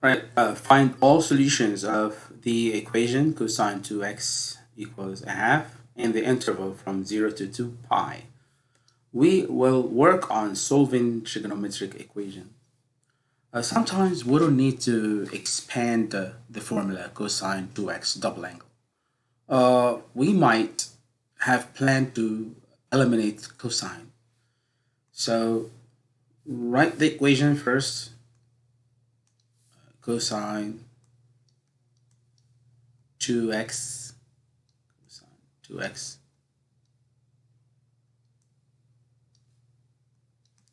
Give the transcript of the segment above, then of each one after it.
Right, uh, find all solutions of the equation cosine 2x equals a half in the interval from 0 to 2 pi. We will work on solving trigonometric equations. Uh, sometimes we don't need to expand uh, the formula cosine 2x double angle. Uh, we might have planned to eliminate cosine. So write the equation first cosine 2x cosine 2x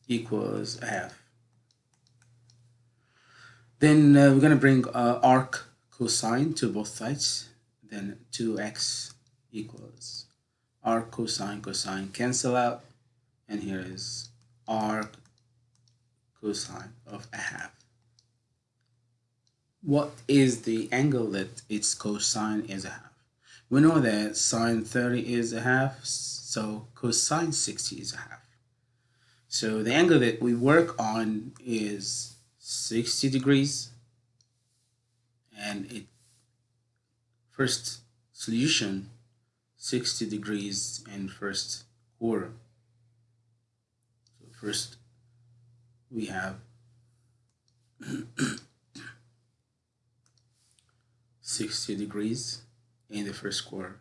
equals half. Then uh, we're going to bring uh, arc cosine to both sides. Then 2x equals arc cosine cosine cancel out. And here is arc cosine of a half what is the angle that its cosine is a half? We know that sine 30 is a half, so cosine 60 is a half. So the angle that we work on is 60 degrees and it first solution 60 degrees in first quarter. So first we have 60 degrees in the first quarter.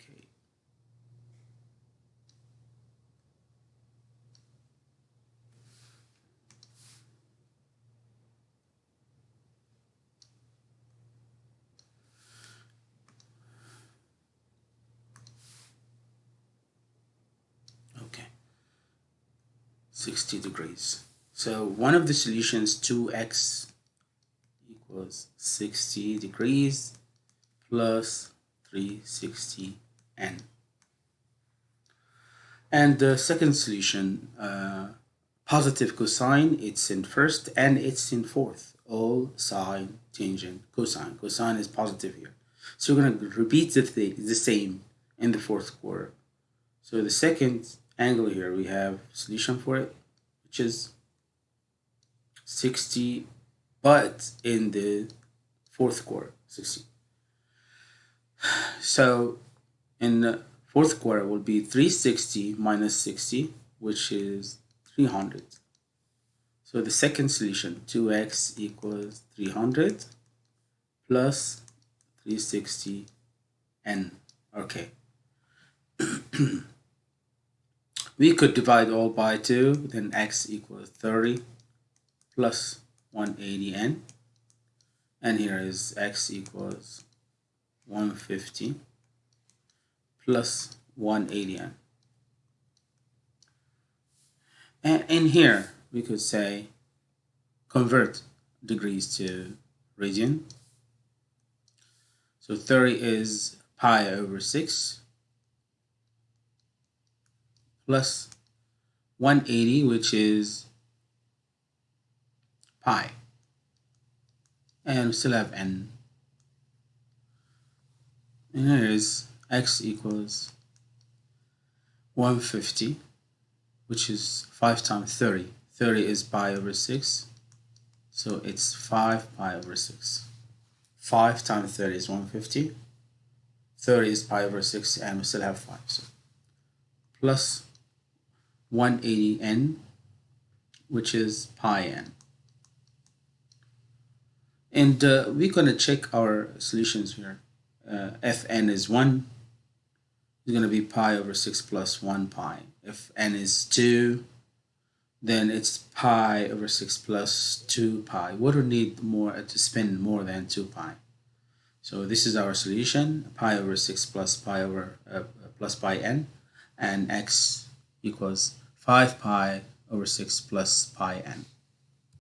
Okay. Okay. 60 degrees. So one of the solutions 2x equals 60 degrees plus 360n. And the second solution, uh, positive cosine, it's in first and it's in fourth. All sine, tangent, cosine. Cosine is positive here. So we're going to repeat the, th the same in the fourth quarter. So the second angle here, we have solution for it, which is 60 but in the fourth quarter 60 so in the fourth quarter will be 360 minus 60 which is 300 so the second solution 2x equals 300 plus 360 n. Okay. We could divide all by 2 then x equals 30 plus 180n and here is x equals 150 plus 180n and in here we could say convert degrees to radian. So 30 is pi over 6 plus 180 which is pi and we still have n. And here is x equals 150 which is 5 times 30 30 is pi over 6 so it's 5 pi over 6 5 times 30 is 150 30 is pi over 6 and we still have 5 so. Plus 180n which is pi n and uh, we're going to check our solutions here. Uh, Fn is 1. It's going to be pi over 6 plus 1 pi. If n is 2, then it's pi over 6 plus 2 pi. We need more to spend more than 2 pi? So this is our solution, pi over 6 plus pi over uh, plus pi n, and x equals 5 pi over 6 plus pi n.